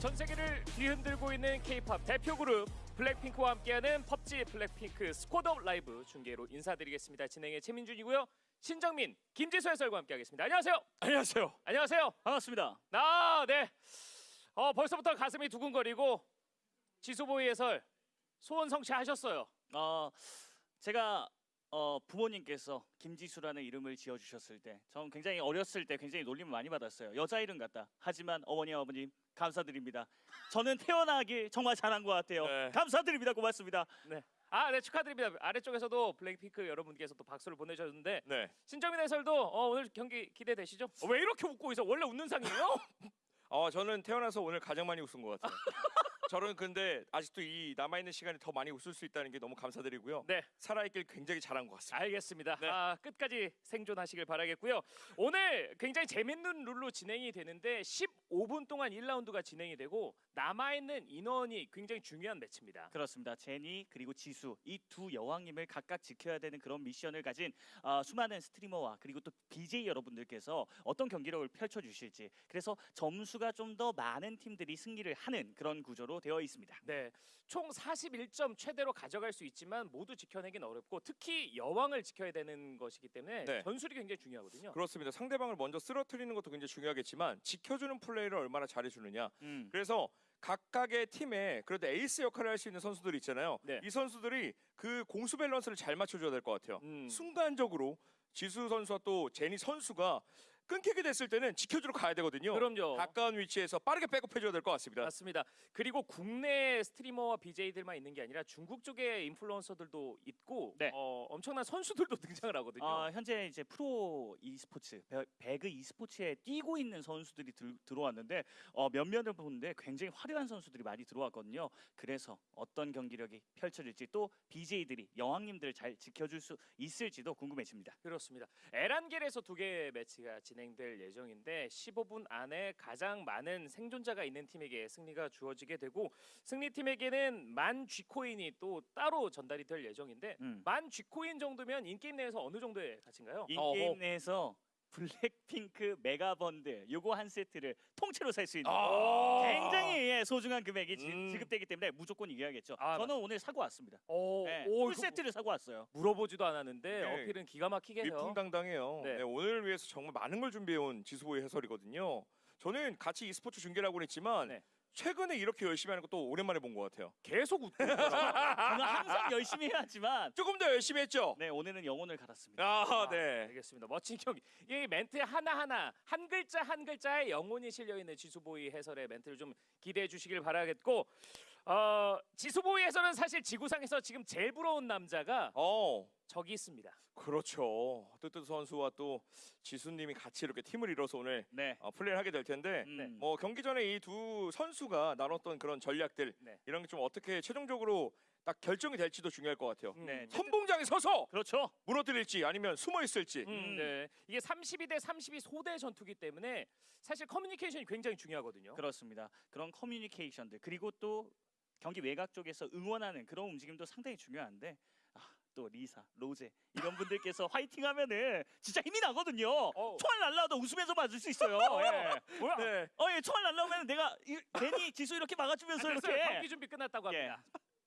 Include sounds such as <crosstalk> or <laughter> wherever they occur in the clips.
전 세계를 뒤흔들고 있는 K-팝 대표 그룹 블랙핑크와 함께하는 펍지 블랙핑크 Squad Up 라이브 중계로 인사드리겠습니다. 진행의 최민준이고요. 신정민, 김지수 해설과 함께하겠습니다. 안녕하세요. 안녕하세요. 안녕하세요. 반갑습니다. 아, 네. 어, 벌써부터 가슴이 두근거리고 지수보이 해설 소원 성취하셨어요. 어, 제가 어, 부모님께서 김지수라는 이름을 지어주셨을 때, 전 굉장히 어렸을 때 굉장히 놀림을 많이 받았어요. 여자 이름 같다. 하지만 어머니 아버님 감사드립니다. 저는 태어나기 정말 잘한 것 같아요. 네. 감사드립니다. 고맙습니다. 네. 아, 네 축하드립니다. 아래쪽에서도 블랙핑크 여러분께서 또 박수를 보내주셨는데 네. 신정민 해설도 어, 오늘 경기 기대되시죠? 어, 왜 이렇게 웃고 있어? 원래 웃는 상이에요? <laughs> 어, 저는 태어나서 오늘 가장 많이 웃은 것 같아요. <laughs> 저는 근데 아직도 이 남아 있는 시간에 더 많이 웃을 수 있다는 게 너무 감사드리고요. 네. 살아있길 굉장히 잘한 것 같습니다. 알겠습니다. 네. 아, 끝까지 생존하시길 바라겠고요. 오늘 굉장히 재밌는 룰로 진행이 되는데 15분 동안 1라운드가 진행이 되고 남아 있는 인원이 굉장히 중요한 매치입니다. 그렇습니다. 제니 그리고 지수 이 두 여왕님을 각각 지켜야 되는 그런 미션을 가진 어, 수많은 streamer와 그리고 또 BJ 여러분들께서 어떤 경기력을 펼쳐 주실지 그래서 점수가 좀 더 많은 팀들이 승리를 하는 그런 구조로 되어 있습니다. 네. 총 41점 최대로 가져갈 수 있지만 모두 지켜내긴 어렵고 특히 여왕을 지켜야 되는 것이기 때문에 네. 전술이 굉장히 중요하거든요. 그렇습니다. 상대방을 먼저 쓰러뜨리는 것도 굉장히 중요하겠지만 지켜주는 플레이를 얼마나 잘해주느냐. 음. 그래서 각각의 팀에 그래도 에이스 역할을 할 수 있는 선수들이 있잖아요. 네. 이 선수들이 그 공수 밸런스를 잘 맞춰줘야 될 것 같아요. 음. 순간적으로 지수 선수와 또 제니 선수가 끊기게 됐을 때는 지켜주러 가야 되거든요. 그럼요. 가까운 위치에서 빠르게 백업해줘야 될 것 같습니다. 맞습니다. 그리고 국내 스트리머와 BJ들만 있는 게 아니라 중국 쪽의 인플루언서들도 있고 네. 어, 엄청난 선수들도 <laughs> 등장을 하거든요. 아, 현재 이제 프로 e스포츠 배- 배그 e스포츠에 뛰고 있는 선수들이 들, 들어왔는데 어, 몇몇을 보는데 굉장히 화려한 선수들이 많이 들어왔거든요. 그래서 어떤 경기력이 펼쳐질지 또 BJ들이 여왕님들을 잘 지켜줄 수 있을지도 궁금해집니다. 그렇습니다. 에란겔에서 두 개의 매치가 진행 될 예정인데 15분 안에 가장 많은 생존자가 있는 팀에게 승리가 주어지게 되고 승리팀에게는 만 G코인이 또 따로 전달이 될 예정인데 음. 만 G코인 정도면 in-game 내에서 어느 정도의 가치인가요? in-game 어허. 내에서 블랙핑크 mega bundle 요거 한 세트를 통째로 살 수 있는 아. 굉장히 예, 소중한 금액이 지, 음. 지급되기 때문에 무조건 이겨야겠죠. 아, 저는 오늘 사고 왔습니다. 오, 네, 오, 풀 세트를 사고 왔어요. 물어보지도 않았는데 네. 어필은 기가 막히게 해요. 위풍당당해요. 네. 네, 오늘 위해서 정말 많은 걸 준비해온 지수보의 해설이거든요. 저는 같이 e스포츠 중계를 하고 있지만 네. 최근에 이렇게 열심히 하는 것도 오랜만에 본 것 같아요. 계속 웃고. <laughs> 저는 항상 열심히 해야지만 조금 더 열심히 했죠. 네 오늘은 영혼을 갈았습니다. 아, 네. 알겠습니다. 멋진 경기. 이 멘트 하나하나 한 글자 한 글자에 영혼이 실려 있는 지수보이 해설의 멘트를 좀 기대해 주시길 바라겠고 어, 지수보이 해설은 사실 지구상에서 지금 제일 부러운 남자가 어, 저기 있습니다. 그렇죠. 뜨뜻 선수와 또 지수님이 같이 이렇게 팀을 이뤄서 오늘 네. 어, 플레이를 하게 될 텐데 음. 뭐 경기 전에 이 두 선수가 나눴던 그런 전략들 네. 이런 게 좀 어떻게 최종적으로 딱 결정이 될지도 중요할 것 같아요. 네. 선봉장에 서서 그렇죠. 무너뜨릴지 아니면 숨어 있을지. 음, 네. 이게 32 대 32 소대 전투기 때문에 사실 커뮤니케이션이 굉장히 중요하거든요. 그렇습니다. 그런 커뮤니케이션들 그리고 또 경기 외곽 쪽에서 응원하는 그런 움직임도 상당히 중요한데 아, 또 리사, 로제 이런 분들께서 화이팅하면은 진짜 힘이 나거든요. 어우. 총알 날라와도 웃으면서 맞을 수 있어요. <laughs> 예. 뭐야? 네. 어, 예, 총알 날라오면 내가 이, 괜히 지수 이렇게 막아주면서 됐어요. 이렇게 경기 준비 끝났다고 예. 합니다.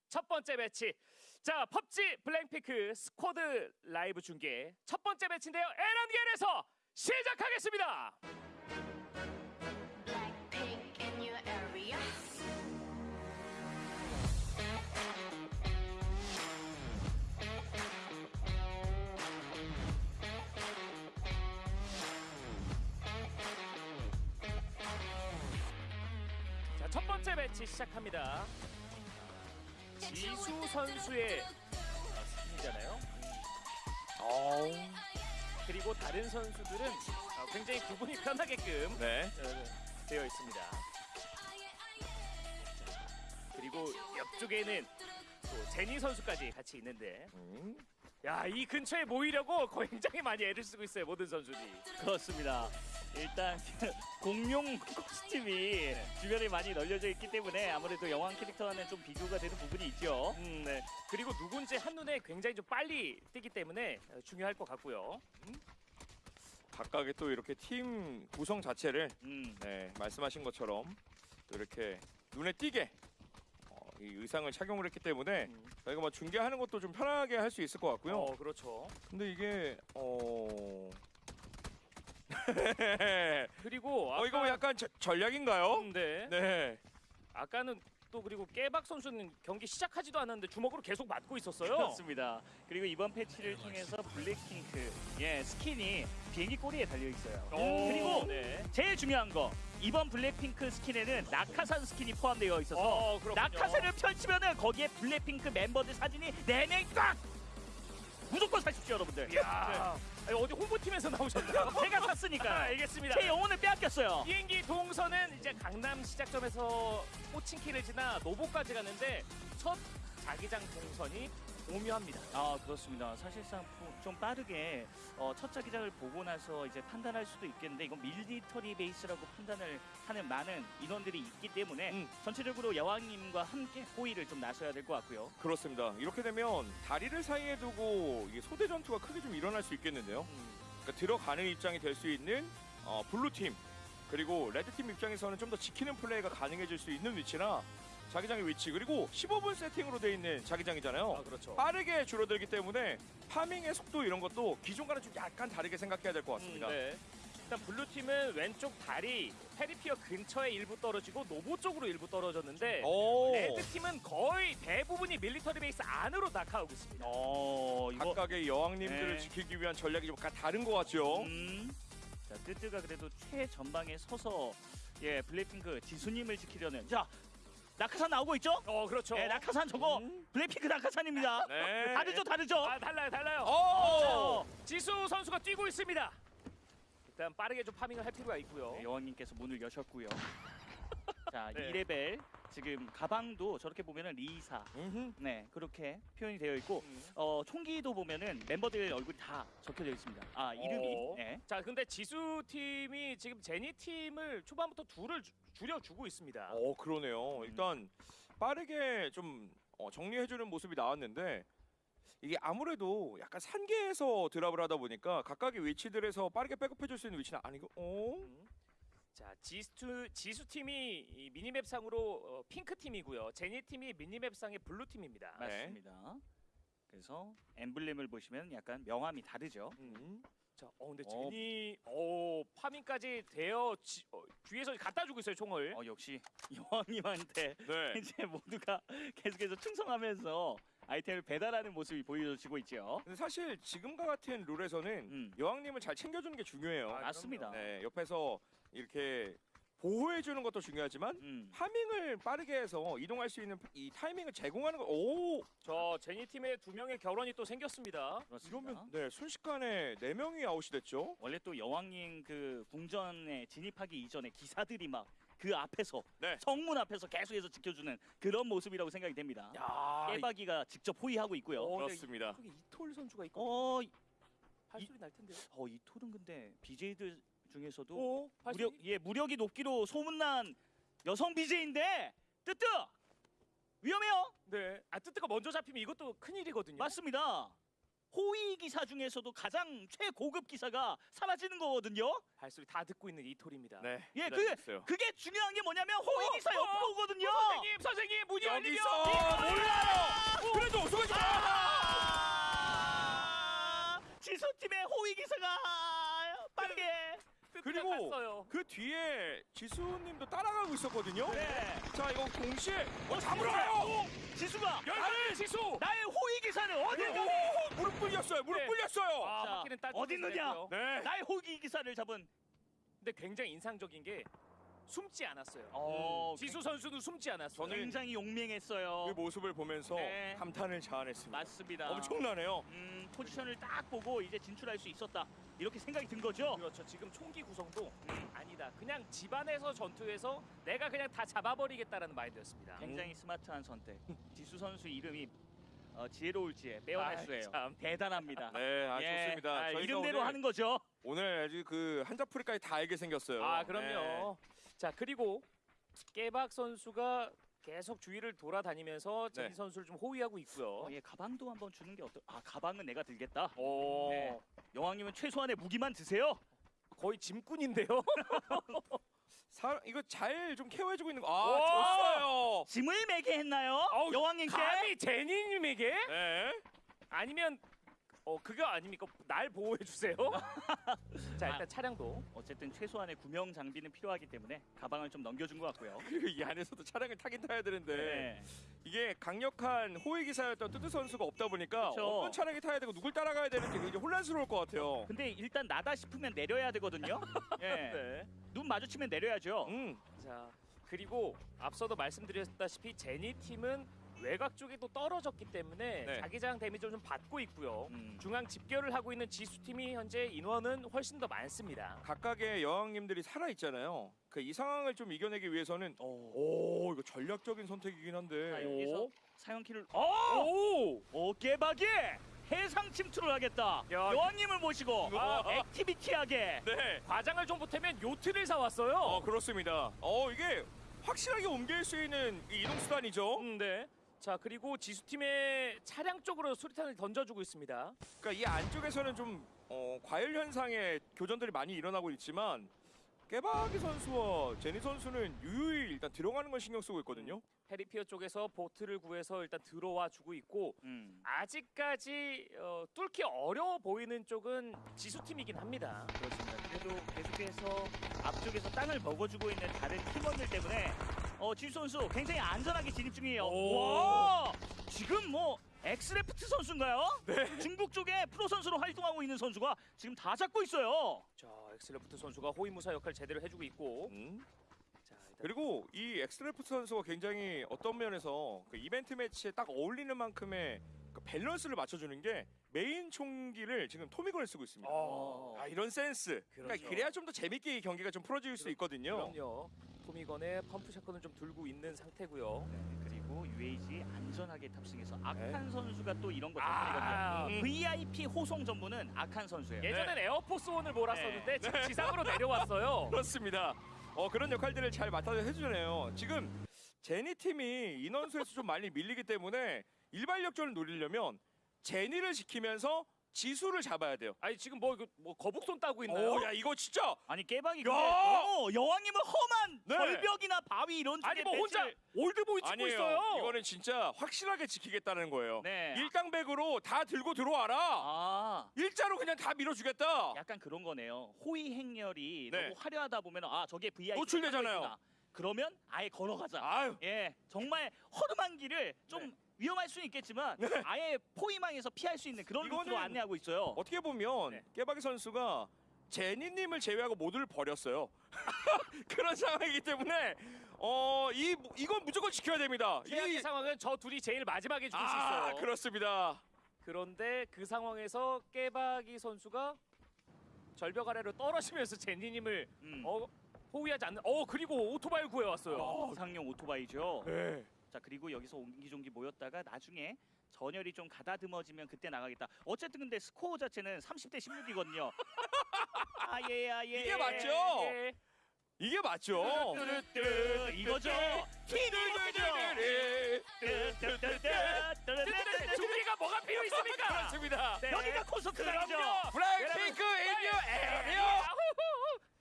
첫 번째 매치. 자, PUBG 블랙핑크 스쿼드 라이브 중계 첫 번째 매치인데요. 에란겔에서 시작하겠습니다. 첫 번째 매치 시작합니다. 지수 선수의 승리잖아요. 어, 그리고 다른 선수들은 어, 굉장히 구분이 편하게끔 네. 어, 되어 있습니다. 자, 그리고 옆쪽에는 또 제니 선수까지 같이 있는데 음. 야 이 근처에 모이려고 <laughs> 굉장히 많이 애를 쓰고 있어요 모든 선수들이 그렇습니다. 일단 공룡 코스튬이 주변에 많이 널려져 있기 때문에 아무래도 여왕 캐릭터와는 좀 비교가 되는 부분이 있죠. 음, 네. 그리고 누군지 한눈에 굉장히 좀 빨리 뜨기 때문에 어, 중요할 것 같고요 각각의 또 이렇게 팀 구성 자체를 음. 네, 말씀하신 것처럼 또 이렇게 눈에 띄게 어, 이 의상을 착용을 했기 때문에 음. 저희가 뭐 중계하는 것도 좀 편하게 할 수 있을 것 같고요. 어, 그렇죠. 근데 이게 어. <laughs> 그리고 어 이거 아까- 약간 저- 전략인가요? 음, 네. 네. 아까는 또 그리고 깨박 선수는 경기 시작하지도 않았는데 주먹으로 계속 맞고 있었어요. 그렇습니다. 그리고 이번 패치를 통해서 블랙핑크 예 스킨이 비행기 꼬리에 달려 있어요. 오, 그리고 네. 제일 중요한 거 이번 블랙핑크 스킨에는 낙하산 스킨이 포함되어 있어서 어. 낙하산을 펼치면은 거기에 블랙핑크 멤버들 사진이 내내 꽉 무조건 사십시오 여러분들. 야, 아니, 어디 홍보팀에서 나오셨나요? <laughs> 제가 아, 샀으니까 <laughs> 알겠습니다. 제 영혼을 빼앗겼어요. 비행기 동선은 이제 강남 시작점에서 호칭키를 지나 노보까지 가는데 첫 자기장 동선이 오묘합니다. 아 그렇습니다. 사실상 부- 좀 빠르게 어, 첫 자기장을 보고 나서 이제 판단할 수도 있겠는데 이건 밀리터리 베이스라고 판단을 하는 많은 인원들이 있기 때문에 음. 전체적으로 여왕님과 함께 호의를 좀 나서야 될 것 같고요. 그렇습니다. 이렇게 되면 다리를 사이에 두고 소대 전투가 크게 좀 일어날 수 있겠는데요. 그러니까 들어가는 입장이 될 수 있는 어, 블루 팀 그리고 레드 팀 입장에서는 좀 더 지키는 플레이가 가능해질 수 있는 위치나 자기장의 위치 그리고 15분 세팅으로 돼 있는 자기장이잖아요. 아, 그렇죠. 빠르게 줄어들기 때문에 farming의 속도 이런 것도 기존과는 좀 약간 다르게 생각해야 될 것 같습니다. 음, 네. 일단 블루 팀은 왼쪽 다리 페리피어 근처에 일부 떨어지고 노보 쪽으로 일부 떨어졌는데 오, 레드 팀은 거의 대부분이 밀리터리 베이스 안으로 낙하하고 있습니다. 어 이거 각각의 여왕님들을 네. 지키기 위한 전략이 좀 약간 다른 것 같죠. 음. 자 뜨뜨가 그래도 최전방에 서서 예 블랙핑크 지수님을 지키려는 자 낙하산 나오고 있죠? 어, 그렇죠. 네 낙하산 저거 음. 블랙핑크 낙하산입니다. <laughs> 네. 다르죠 다르죠? 아, 달라요, 달라요. 오! 어, 지수 선수가 뛰고 있습니다. 일단 빠르게 좀 파밍을 할 필요가 있고요. 네, 여왕님께서 문을 여셨고요. <laughs> 자, 네. 2레벨 지금 가방도 저렇게 보면은 리사. 음흠. 네, 그렇게 표현이 되어 있고 음. 어, 총기도 보면은 멤버들 얼굴이 다 적혀져 있습니다. 아, 이름이. 어. 네. 자, 근데 지수 팀이 지금 제니 팀을 초반부터 둘을 주- 줄여주고 있습니다. 어 그러네요. 음. 일단 빠르게 좀 어, 정리해주는 모습이 나왔는데 이게 아무래도 약간 산계에서 드랍을 하다 보니까 각각의 위치들에서 빠르게 백업해줄 수 있는 위치는 아니고, 어? 음. 자, 지수 지수 팀이 이 minimap 상으로 어, 핑크 팀이고요. 제니 팀이 minimap 상의 블루 팀입니다. 네. 맞습니다. 그래서 엠블렘을 보시면 약간 명암이 다르죠. 음. 자, 어 근데 어. 제니 어 farming까지 되어 지, 어, 뒤에서 갖다 주고 있어요 총을. 어, 역시 여왕님한테 <laughs> 네. <laughs> 이제 모두가 계속해서 충성하면서 아이템을 배달하는 모습이 보여지고 있죠. 근데 사실 지금과 같은 룰에서는 음. 여왕님을 잘 챙겨주는 게 중요해요. 아, 맞습니다. 네, 옆에서 이렇게 보호해주는 것도 중요하지만 음. 파밍을 빠르게 해서 이동할 수 있는 이 타이밍을 제공하는 거. 오, 저 제니 팀의 두 명의 결혼이 또 생겼습니다. 그렇습니다. 이러면 네 순식간에 네 명이 아웃이 됐죠. 원래 또 여왕님 그 궁전에 진입하기 이전에 기사들이 막 그 앞에서 네. 성문 앞에서 계속해서 지켜주는 그런 모습이라고 생각이 됩니다. 야, 깨박이가 직접 호위하고 있고요. 어, 근데 그렇습니다. 거기 이톨 선수가 있고 어, 이- 발소리 날 텐데요. 어, 이 톨은 근데 BJ들 중에서도 오. 무력 예 무력이 높기로 소문난 여성 BJ인데 뜨뜨 위험해요. 네. 아 뜨뜨가 먼저 잡히면 이것도 큰 일이거든요. 맞습니다. 호위 기사 중에서도 가장 최고급 기사가 사라지는 거거든요. 발소리 다 듣고 있는 이톨입니다. 네. 예, 기다리고 그게 중요한 게 뭐냐면 호위 기사 어, 옆으로 오거든요. 선생님, 선생님 문이 열리면 몰라요. 그래도 마. 아! 지수팀의 호위 기사가 빠르게 그리고 갔어요. 그 뒤에 지수님도 따라가고 있었거든요. 네. 자 이거 동시에 어 어, 잡으러 지수가! 가요. 지수가 열쇠 지수. 나의 호위 기사는 어디? 오, 무릎 꿇렸어요. 무릎 네. 꿇렸어요. 아, 자, 어디 있느냐? 네. 나의 호위 기사를 잡은 근데 굉장히 인상적인 게 숨지 않았어요. 어, 지수 선수는 숨지 않았어요. 저는 굉장히 용맹했어요. 그 모습을 보면서 네. 감탄을 자아냈습니다. 맞습니다. 엄청나네요. 음, 포지션을 딱 보고 이제 진출할 수 있었다. 이렇게 생각이 든 거죠. 그렇죠. 지금 총기 구성도 아니다. 그냥 집안에서 전투에서 내가 그냥 다 잡아버리겠다라는 마인드였습니다. 굉장히 스마트한 선택. 지수 선수 이름이 어, 지혜로울지에 빼어날 아이, 수예요. 참. 대단합니다. 네, 아, 예, 좋습니다. 아, 저희가 이름대로 오늘, 하는 거죠. 오늘 아주 그 한자풀이까지 다 알게 생겼어요. 아 그럼요. 자 그리고 깨박 선수가 계속 주위를 돌아다니면서 제니 네. 선수를 좀 호위하고 있고요. 어, 예, 가방도 한번 주는 게 어떨? 아, 가방은 내가 들겠다. 오, 네. 여왕님은 최소한의 무기만 드세요. 거의 짐꾼인데요. <laughs> 사, 이거 잘 좀 케어해주고 있는 거. 오! 아, 좋았어요. 짐을 매게 했나요? 어우, 여왕님께? 감히 제니님에게? 네. 아니면 어 그거 아닙니까? 날 보호해 주세요. <laughs> 자 일단 아. 차량도 어쨌든 최소한의 구명 장비는 필요하기 때문에 가방을 좀 넘겨준 것 같고요. 그리고 <laughs> 이 안에서도 차량을 타긴 타야 되는데 네. 이게 강력한 호위 기사였던 뚜뚜 선수가 없다 보니까 그쵸. 어떤 차량이 타야 되고 누굴 따라가야 되는지 굉장히 혼란스러울 것 같아요. 근데 일단 나다 싶으면 내려야 되거든요. <laughs> 예. 네. 눈 마주치면 내려야죠. 음. 자 그리고 앞서도 말씀드렸다시피 제니 팀은 외곽 쪽에 또 떨어졌기 때문에 네. 자기장 데미지를 좀 받고 있고요. 음. 중앙 집결을 하고 있는 지수 팀이 현재 인원은 훨씬 더 많습니다. 각각의 여왕님들이 살아 있잖아요. 그 이 상황을 좀 이겨내기 위해서는 오. 오 이거 전략적인 선택이긴 자, 한데. 여기서 사연키를 어! 오! 오 깨박이 해상 침투를 하겠다. 야, 여왕님을 모시고 아. 액티비티하게. 네. 과장을 좀 보태면 요트를 사왔어요. 어 그렇습니다. 어 이게 확실하게 옮길 수 있는 이 이동 수단이죠. 음, 네. 자 그리고 지수 팀의 차량 쪽으로 수리탄을 던져주고 있습니다. 그러니까 이 안쪽에서는 좀 어, 과열 현상의 교전들이 많이 일어나고 있지만 깨박이 선수와 제니 선수는 유유히 일단 들어가는 걸 신경 쓰고 있거든요. 페리피어 쪽에서 보트를 구해서 일단 들어와 주고 있고 음. 아직까지 어, 뚫기 어려워 보이는 쪽은 지수 팀이긴 합니다. 그렇습니다. 그래도 계속해서 앞쪽에서 땅을 먹어주고 있는 다른 팀원들 때문에 어, 지수 선수 굉장히 안전하게 진입 중이에요. 오. 와! 지금 뭐 엑스레프트 선수인가요? 중국 쪽에 프로 선수로 활동하고 있는 선수가 지금 다 잡고 있어요. 자 엑슬레프트 선수가 호위무사 역할 제대로 해주고 있고 음. 자 일단 그리고 이 엑스트레프트 선수가 굉장히 어떤 면에서 그 이벤트 매치에 딱 어울리는 만큼의 그 밸런스를 맞춰주는 게 메인 총기를 지금 토미건을 쓰고 있습니다. 어. 아 이런 센스. 그러니까 그렇죠. 그래야 좀 더 재밌게 이 경기가 좀 풀어질 수 있거든요. 그럼요. 토미건에 pump shotgun을 좀 들고 있는 상태고요. 네, 그리고 UAZ 안전하게 탑승해서 악한 네. 선수가 또 이런 거 아, 전문이거든요. VIP 호송 전문은 악한 선수예요. 예전엔 에어포스 원을 몰았었는데 네. 지금 지상으로 내려왔어요. <laughs> 그렇습니다. 어 그런 역할들을 잘 맡아서 해주네요. 지금 제니 팀이 인원수에서 좀 많이 밀리기 때문에 일발역전을 노리려면 제니를 지키면서 지수를 잡아야 돼요. 아니 지금 뭐, 이거 뭐 거북손 따고 있나요? 오, 야 이거 진짜 아니 깨박이 야! 근데 어, 여왕님은 험한 네. 절벽이나 바위 이런 쪽에 아니 뭐 혼자 배치를- 올드보이 치고 아니에요. 있어요. 이거는 진짜 확실하게 지키겠다는 거예요. 네. 일당백으로 다 들고 들어와라. 아 일자로 그냥 다 밀어주겠다. 약간 그런 거네요. 호위 행렬이 네. 너무 화려하다 보면 아 저게 VIP 노출되잖아요. 그러면 아예 걸어가자. 아유, 예, 정말 허름한 길을 좀 네. 위험할 수는 있겠지만 아예 포위망에서 피할 수 있는 그런 루트로 안내하고 있어요. 어떻게 보면 네. 깨박이 선수가 제니님을 제외하고 모두를 버렸어요. <laughs> 그런 상황이기 때문에 어 이 이건 무조건 지켜야 됩니다. 최악의 이- 상황은 저 둘이 제일 마지막에 죽을 수 아 있어요. 그렇습니다. 그런데 그 상황에서 깨박이 선수가 절벽 아래로 떨어지면서 제니님을 음. 어, 호위하지 않는. 어 그리고 오토바이를 구해왔어요. 어, 상용 오토바이죠. 네. 자 그리고 여기서 옹기종기 모였다가 나중에 전열이 좀 가다듬어지면 그때 나가겠다. 어쨌든 근데 스코어 자체는 30대 16이거든요. <laughs> 아예 아예. 이게 맞죠? 예. 이게 맞죠. 이거죠. 준비가 뭐가 필요 있습니까? 그렇습니다. 네. 여기가. 그럼요. 블랙핑크 in your area.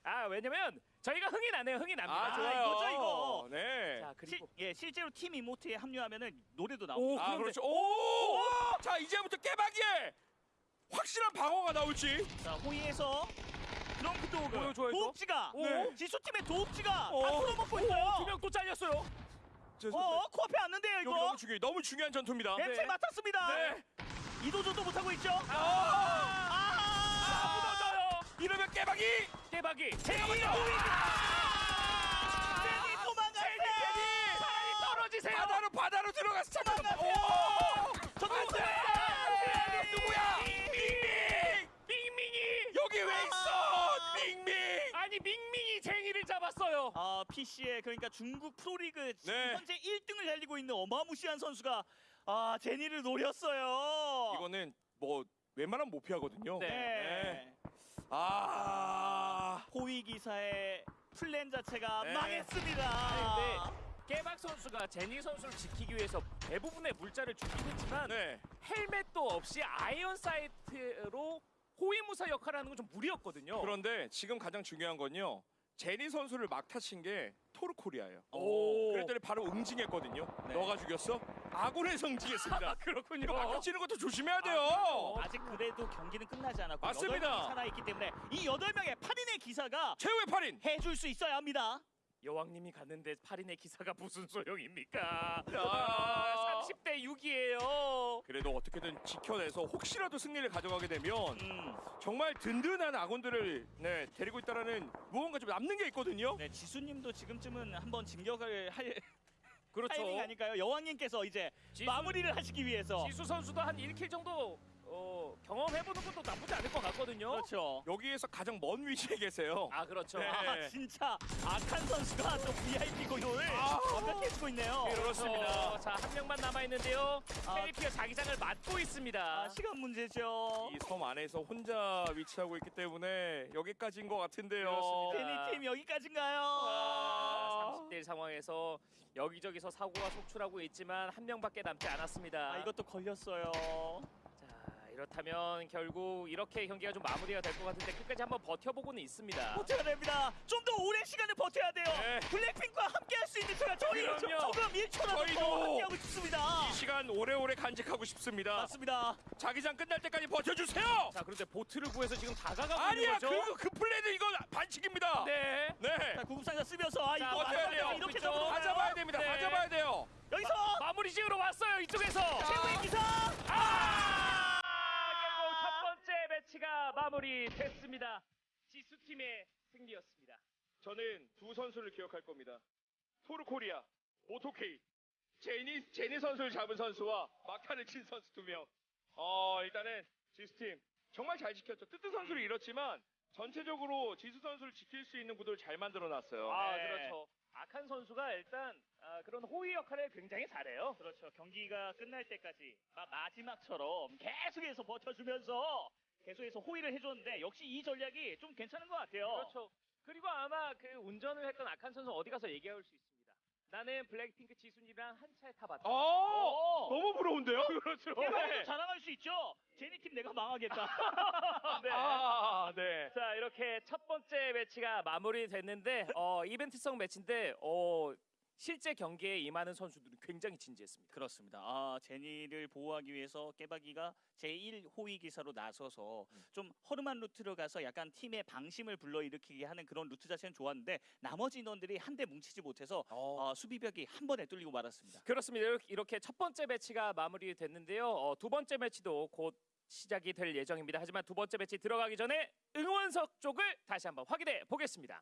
아 왜냐면 저희가 흥이 나네요. 흥이 납니다. 아 좋아요. 이거죠, 이거. 네. 자 실, 그리고 예 실제로 팀 이모트에 합류하면은 노래도 오, 나옵니다. 아 그렇죠. 오. 자 이제부터 깨박이에 확실한 방어가 나올지. 자 호위에서 드렁크 도그 좋아요, 좋아요, 도읍지가 네. 지수팀의 도읍지가 어. 다 풀어먹고 있어요. 두명 또 잘렸어요. 어 코앞에 왔는데요 여기 이거. 너무 중요해. 너무 중요한 전투입니다. 냄새 네. 맡았습니다. 네. 이도저도 못하고 있죠. 아. 아. 이러면 깨박이. 깨박이. 제니 호위. 제니 도망가세요. 차라리 떨어지세요. 바다로 바다로 들어가서 잠깐만. 도망가세요. 오. 도망가세요. 누구야? 밍밍. 밍밍이. 여기 왜 있어? 밍밍. 아니 밍밍이 쟁이를 잡았어요. 아 PC에 그러니까 중국 프로리그 지금 네. 현재 1등을 달리고 있는 어마무시한 선수가 아 제니를 노렸어요. 이거는 뭐 웬만하면 못 피하거든요. 네. 네. 아. 호위 기사의 플랜 자체가 네. 망했습니다. 아니, 깨박 선수가 제니 선수를 지키기 위해서 대부분의 물자를 주긴 했지만 네. 헬멧도 없이 iron sight로 호위무사 역할을 하는 건 좀 무리였거든요. 그런데 지금 가장 중요한 건요. 제니 선수를 막타친 게 토르코리아예요. 오. 그랬더니 바로 응징했거든요. 네. 너가 죽였어? 아군에서 응징했습니다. <laughs> 그렇군요. 이거 막타치는 것도 조심해야 돼요. 어. 아직 그래도 경기는 끝나지 않았고 맞습니다. 여덟 명이 살아있기 때문에 이 여덟 명의 8인의 기사가 최후의 8인. 해줄 수 있어야 합니다. 여왕님이 갔는데 8인의 기사가 무슨 소용입니까? 야. 아, 30대 6이에요. 그래도 어떻게든 지켜내서 혹시라도 승리를 가져가게 되면 음, 정말 든든한 아군들을 네, 데리고 있다라는 무언가 좀 남는 게 있거든요. 네, 지수님도 지금쯤은 한번 진격을 할 그렇죠. 타이밍 아닐까요? 여왕님께서 이제 지수- 마무리를 하시기 위해서 지수 선수도 한 1킬 정도 어, 경험해보는 것도 나쁘지 않을 것 같거든요. 그렇죠. 여기에서 가장 먼 위치에 계세요. 아 그렇죠. 네. 아 진짜 악한 선수가 또 VIP 고용을 아. 완벽히 해주고 있네요. 그렇습니다. 자 한 명만 남아 있는데요. 아. KP가 자기장을 맡고 있습니다. 아, 시간 문제죠. 이 섬 안에서 혼자 위치하고 있기 때문에 여기까지인 것 같은데요. 그렇습니다. 제니 팀 여기까지인가요? 아, 30대 1 상황에서 여기저기서 사고가 속출하고 있지만 한 명밖에 남지 않았습니다. 아, 이것도 걸렸어요. 자 이렇다면 결국 이렇게 경기가 좀 마무리가 될 것 같은데 끝까지 한번 버텨보고는 있습니다. 버텨야 됩니다. 좀 더 오랜 시간을 버텨야 돼요. 네. 블랙핑크와 함께 할 수 있는 시간 저희 좀 그럼요. 조금 1초라도 더 함께하고 싶습니다. 이 시간 오래오래 간직하고 싶습니다. 맞습니다. 자기장 끝날 때까지 버텨주세요. 자 그런데 보트를 구해서 지금 다가가고 아니야, 있는 거죠? 그, 그 플레이는 이건 반칙입니다. 네. 네. 자, 구급상자 쓰면서 아 자, 이거 버텨야. 돼요. 이렇게. 가져봐야 됩니다. 네. 가져봐야 돼요. 여기서 마 무리 지으러 왔어요 이쪽에서. 최후의 기사. 아! 매치가 마무리됐습니다. 지수 팀의 승리였습니다. 저는 두 선수를 기억할 겁니다. 토르코리아, 모토케이, 제니 제니 선수를 잡은 선수와 막타를 친 선수 두 명. 어 일단은 지수 팀 정말 잘 지켰죠. 뜨뜻 선수를 잃었지만 전체적으로 지수 선수를 지킬 수 있는 구도를 잘 만들어 놨어요. 아 네. 그렇죠. 악한 선수가 일단 아, 그런 호위 역할을 굉장히 잘해요. 그렇죠. 경기가 끝날 때까지 마- 마지막처럼 계속해서 버텨주면서 계속해서 호의를 해줬는데 역시 이 전략이 좀 괜찮은 것 같아요. 그렇죠. 그리고 아마 그 운전을 했던 악한 선수 어디 가서 얘기할 수 있습니다. 나는 블랙핑크 지순이랑 한 차에 타봤다. 어, 너무 부러운데요? 그렇죠. 대박에도 자랑할 수 있죠. 제니 팀 내가 망하겠다. <laughs> 네. 아, 네. 자 이렇게 첫 번째 매치가 마무리됐는데 어, 이벤트성 매치인데 어, 실제 경기에 임하는 선수들이 굉장히 진지했습니다. 그렇습니다. 아, 제니를 보호하기 위해서 깨박이가 제1 호위 기사로 나서서 좀 허름한 루트로 가서 약간 팀의 방심을 불러일으키게 하는 그런 루트 자체는 좋았는데 나머지 인원들이 한데 뭉치지 못해서 어, 수비벽이 한 번에 뚫리고 말았습니다. 그렇습니다. 이렇게- 이렇게 첫 번째 매치가 마무리됐는데요. 어, 두 번째 매치도 곧 시작이 될 예정입니다. 하지만 두 번째 매치 들어가기 전에 응원석 쪽을 다시 한번 확인해 보겠습니다.